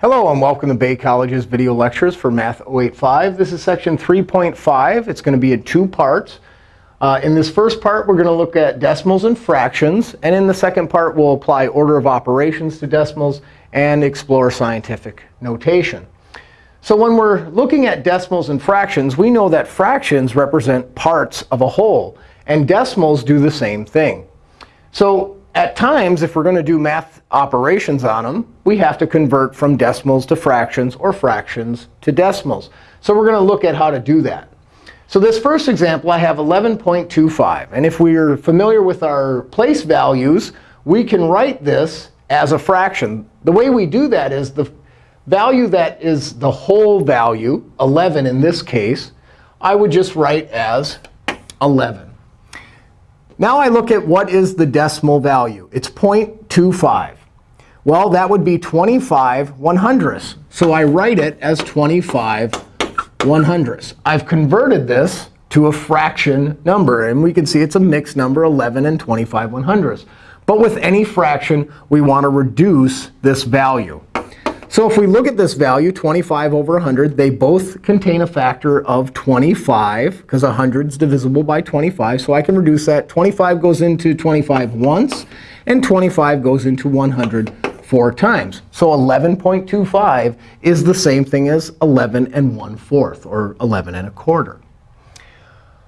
Hello, and welcome to Bay College's video lectures for Math 085. This is section 3.5. It's going to be in two parts. Uh, in this first part, we're going to look at decimals and fractions. And in the second part, we'll apply order of operations to decimals and explore scientific notation. So when we're looking at decimals and fractions, we know that fractions represent parts of a whole. And decimals do the same thing. So at times, if we're going to do math operations on them, we have to convert from decimals to fractions or fractions to decimals. So we're going to look at how to do that. So this first example, I have 11.25. And if we are familiar with our place values, we can write this as a fraction. The way we do that is the value that is the whole value, 11 in this case, I would just write as 11. Now I look at what is the decimal value. It's 0.25. Well, that would be 25 one hundredths. So I write it as 25 one hundredths. I've converted this to a fraction number. And we can see it's a mixed number, 11 and 25 one hundredths. But with any fraction, we want to reduce this value. So if we look at this value, 25 over 100, they both contain a factor of 25, because 100 is divisible by 25. So I can reduce that. 25 goes into 25 once, and 25 goes into 100 four times. So 11.25 is the same thing as 11 and 1 fourth, or 11 and a quarter.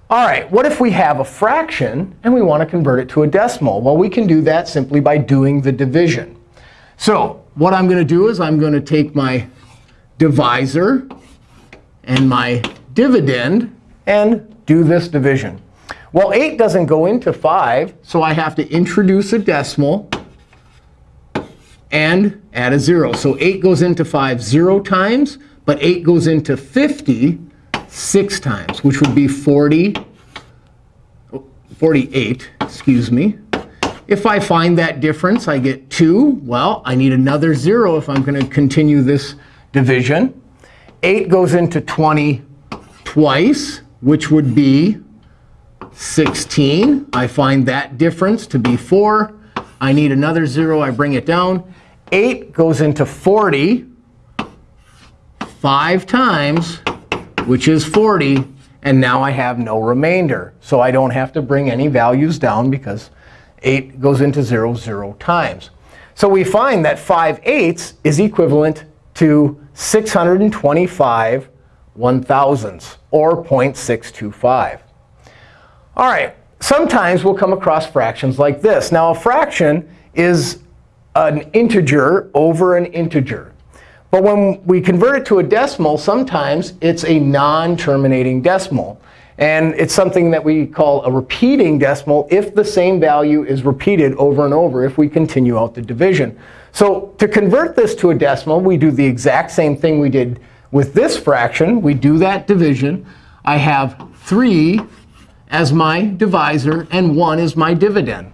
All right, what if we have a fraction and we want to convert it to a decimal? Well, we can do that simply by doing the division. So what I'm going to do is I'm going to take my divisor and my dividend and do this division. Well, 8 doesn't go into 5, so I have to introduce a decimal and add a 0. So 8 goes into 5 0 times, but 8 goes into 50 6 times, which would be 40, 48, excuse me. If I find that difference, I get 2. Well, I need another 0 if I'm going to continue this division. 8 goes into 20 twice, which would be 16. I find that difference to be 4. I need another 0. I bring it down. 8 goes into 40 5 times, which is 40. And now I have no remainder. So I don't have to bring any values down because 8 goes into 0 0 times. So we find that 5 eighths is equivalent to 625 one thousandths, or 0.625. All right, sometimes we'll come across fractions like this. Now, a fraction is an integer over an integer. But when we convert it to a decimal, sometimes it's a non-terminating decimal. And it's something that we call a repeating decimal if the same value is repeated over and over if we continue out the division. So to convert this to a decimal, we do the exact same thing we did with this fraction. We do that division. I have 3 as my divisor, and 1 is my dividend.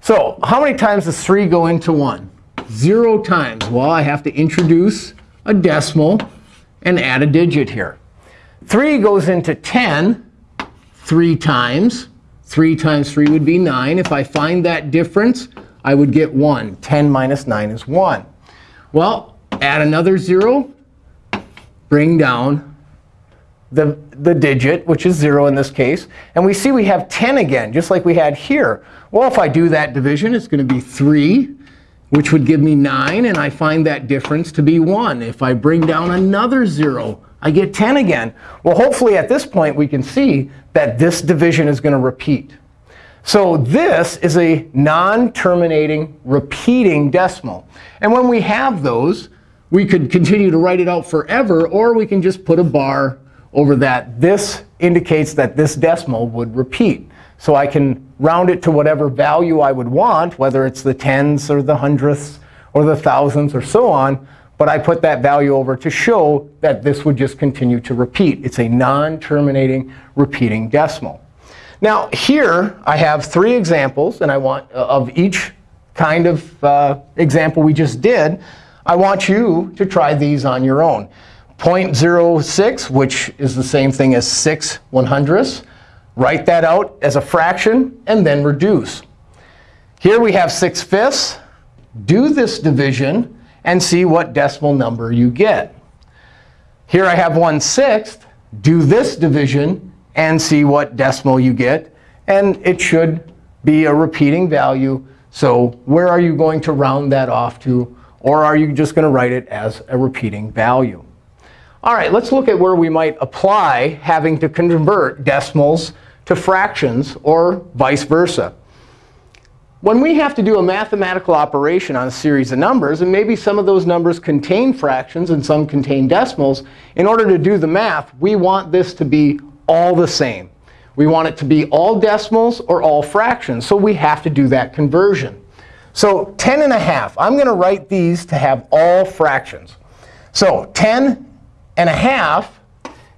So how many times does 3 go into 1? 0 times. Well, I have to introduce a decimal and add a digit here. 3 goes into 10 3 times. 3 times 3 would be 9. If I find that difference, I would get 1. 10 minus 9 is 1. Well, add another 0. Bring down the, the digit, which is 0 in this case. And we see we have 10 again, just like we had here. Well, if I do that division, it's going to be 3, which would give me 9. And I find that difference to be 1. If I bring down another 0, I get 10 again. Well, hopefully at this point we can see that this division is going to repeat. So this is a non-terminating, repeating decimal. And when we have those, we could continue to write it out forever, or we can just put a bar over that. This indicates that this decimal would repeat. So I can round it to whatever value I would want, whether it's the tens or the hundredths or the thousands or so on. But I put that value over to show that this would just continue to repeat. It's a non-terminating repeating decimal. Now here I have three examples, and I want uh, of each kind of uh, example we just did. I want you to try these on your own. 0.06, which is the same thing as 6 one hundredths. Write that out as a fraction, and then reduce. Here we have 6 fifths. Do this division and see what decimal number you get. Here I have 1 sixth. Do this division and see what decimal you get. And it should be a repeating value. So where are you going to round that off to? Or are you just going to write it as a repeating value? All right, let's look at where we might apply having to convert decimals to fractions or vice versa. When we have to do a mathematical operation on a series of numbers, and maybe some of those numbers contain fractions and some contain decimals, in order to do the math, we want this to be all the same. We want it to be all decimals or all fractions. So we have to do that conversion. So 10 and a half, I'm going to write these to have all fractions. So 10 and a half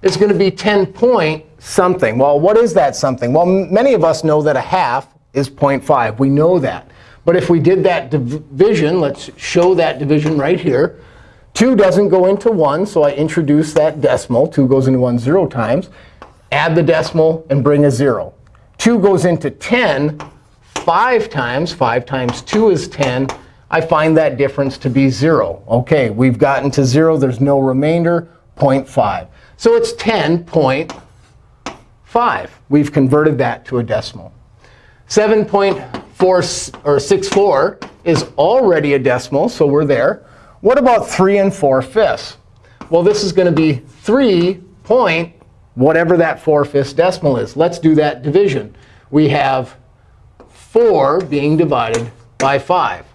is going to be 10 point something. Well, what is that something? Well, many of us know that a half is 0.5. We know that. But if we did that division, let's show that division right here. 2 doesn't go into 1, so I introduce that decimal. 2 goes into 1 zero times. Add the decimal and bring a 0. 2 goes into 10 5 times. 5 times 2 is 10. I find that difference to be 0. OK, we've gotten to 0. There's no remainder, 0.5. So it's 10.5. We've converted that to a decimal. 7.4 or 64 is already a decimal, so we're there. What about 3 and 4 fifths? Well, this is going to be 3 point whatever that 4 fifths decimal is. Let's do that division. We have 4 being divided by 5.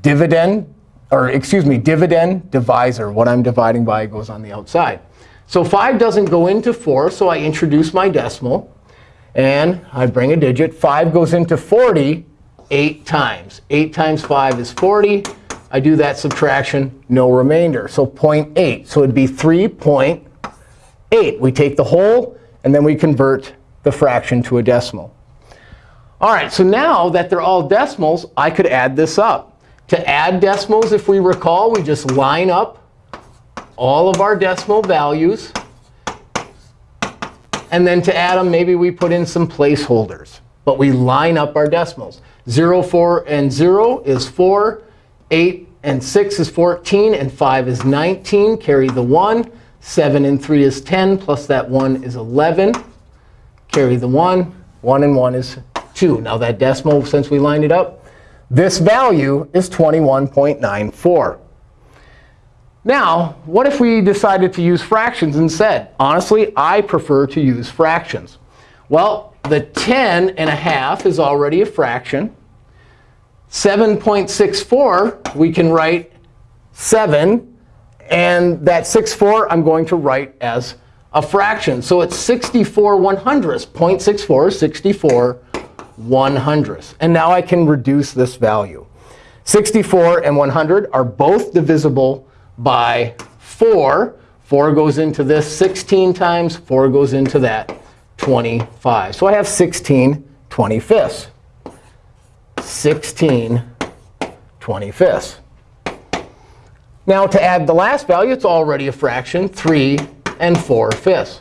Dividend, or excuse me, dividend divisor. What I'm dividing by goes on the outside. So 5 doesn't go into 4, so I introduce my decimal. And I bring a digit. 5 goes into 40 8 times. 8 times 5 is 40. I do that subtraction, no remainder. So 0.8. So it'd be 3.8. We take the whole, and then we convert the fraction to a decimal. All right, so now that they're all decimals, I could add this up. To add decimals, if we recall, we just line up all of our decimal values. And then to add them, maybe we put in some placeholders. But we line up our decimals. 0, 4, and 0 is 4. 8 and 6 is 14. And 5 is 19. Carry the 1. 7 and 3 is 10. Plus that 1 is 11. Carry the 1. 1 and 1 is 2. Now that decimal, since we lined it up, this value is 21.94. Now, what if we decided to use fractions instead? Honestly, I prefer to use fractions. Well, the 10 and a half is already a fraction. 7.64, we can write 7. And that 64, I'm going to write as a fraction. So it's 64 one hundredths. 0.64 is 64 one hundredths. And now I can reduce this value. 64 and 100 are both divisible by 4. 4 goes into this 16 times. 4 goes into that 25. So I have 16 25ths. 16 25ths. Now to add the last value, it's already a fraction, 3 and 4 fifths.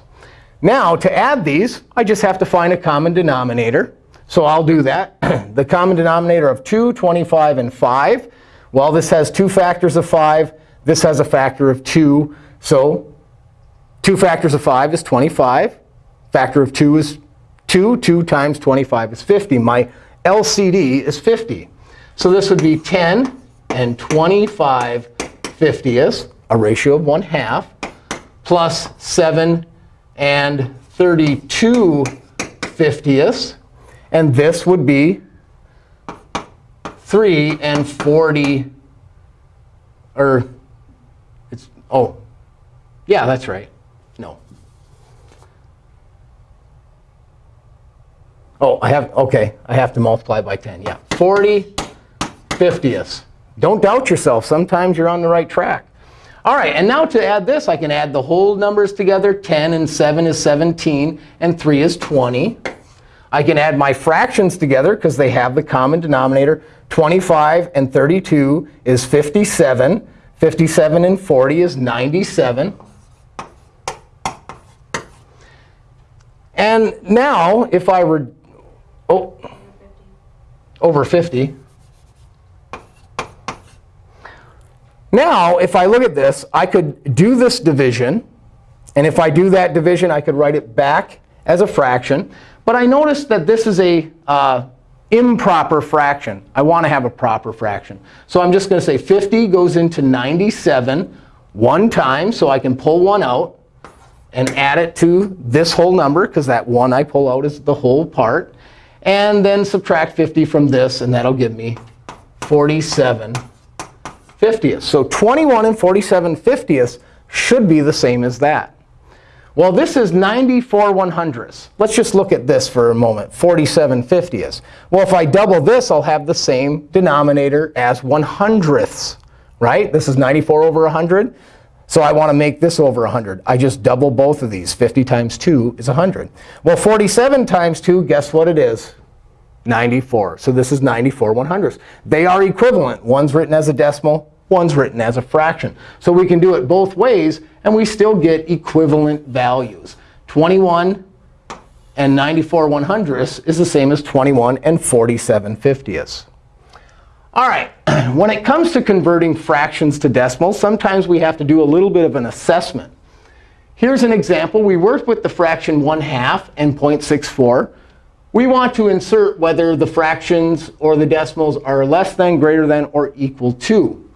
Now to add these, I just have to find a common denominator. So I'll do that. the common denominator of 2, 25, and 5. Well, this has two factors of 5. This has a factor of 2. So 2 factors of 5 is 25. Factor of 2 is 2. 2 times 25 is 50. My LCD is 50. So this would be 10 and 25 50ths, a ratio of 1 half, plus 7 and 32 50ths. And this would be 3 and 40, or Oh, yeah, that's right. No. Oh, I have, OK, I have to multiply by 10. Yeah, 40 50ths. Don't doubt yourself. Sometimes you're on the right track. All right, and now to add this, I can add the whole numbers together. 10 and 7 is 17, and 3 is 20. I can add my fractions together because they have the common denominator. 25 and 32 is 57. 57 and 40 is 97. And now, if I were oh, over 50. Now, if I look at this, I could do this division. And if I do that division, I could write it back as a fraction. But I noticed that this is a uh, improper fraction. I want to have a proper fraction. So I'm just going to say 50 goes into 97 one time, so I can pull one out and add it to this whole number, because that one I pull out is the whole part. And then subtract 50 from this, and that'll give me 47 fiftieths. So 21 and 47 fiftieths should be the same as that. Well, this is 94 one hundredths. Let's just look at this for a moment, 47 fiftieths. Well, if I double this, I'll have the same denominator as one hundredths, right? This is 94 over 100. So I want to make this over 100. I just double both of these. 50 times 2 is 100. Well, 47 times 2, guess what it is? 94. So this is 94 one hundredths. They are equivalent. One's written as a decimal. One's written as a fraction. So we can do it both ways, and we still get equivalent values. 21 and 94 one hundredths is the same as 21 and 47 fiftieths. All right, when it comes to converting fractions to decimals, sometimes we have to do a little bit of an assessment. Here's an example. We worked with the fraction 1 half and 0.64. We want to insert whether the fractions or the decimals are less than, greater than, or equal to.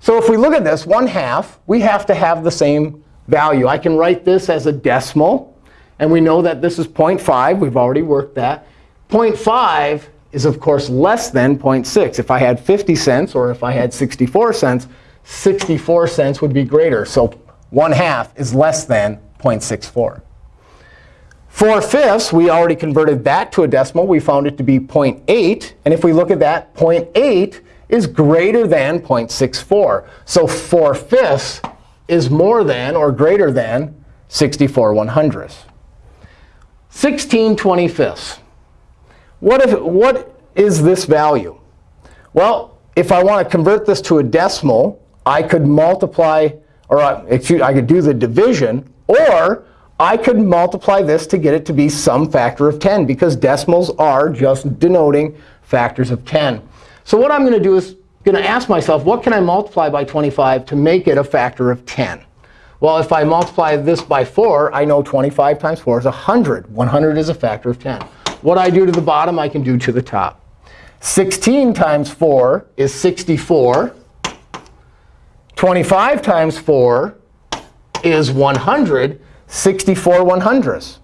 So if we look at this, 1 half, we have to have the same value. I can write this as a decimal. And we know that this is 0.5. We've already worked that. 0.5 is, of course, less than 0.6. If I had 50 cents or if I had 64 cents, 64 cents would be greater. So 1 half is less than 0.64. 4 fifths, we already converted that to a decimal. We found it to be 0.8. And if we look at that, 0.8 is greater than 0.64. So 4 fifths is more than or greater than 64 one hundredths. 16 25ths. What, if, what is this value? Well, if I want to convert this to a decimal, I could multiply, or uh, excuse, I could do the division, or I could multiply this to get it to be some factor of 10, because decimals are just denoting factors of 10. So what I'm going to do is going to ask myself, what can I multiply by 25 to make it a factor of 10? Well, if I multiply this by 4, I know 25 times 4 is 100. 100 is a factor of 10. What I do to the bottom, I can do to the top. 16 times 4 is 64. 25 times 4 is 100. 64 one hundredths.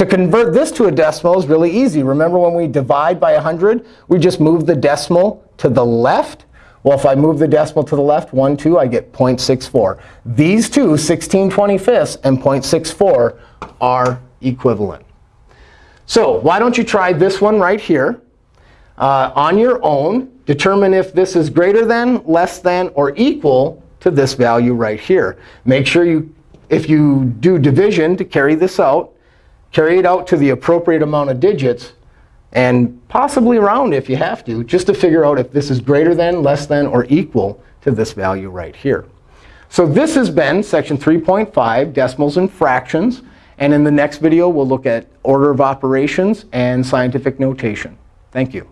To convert this to a decimal is really easy. Remember when we divide by 100, we just move the decimal to the left? Well, if I move the decimal to the left, 1, 2, I get 0.64. These two, 16 25ths and 0.64, are equivalent. So why don't you try this one right here uh, on your own. Determine if this is greater than, less than, or equal to this value right here. Make sure you, if you do division to carry this out, carry it out to the appropriate amount of digits, and possibly round if you have to, just to figure out if this is greater than, less than, or equal to this value right here. So this has been section 3.5, decimals and fractions. And in the next video, we'll look at order of operations and scientific notation. Thank you.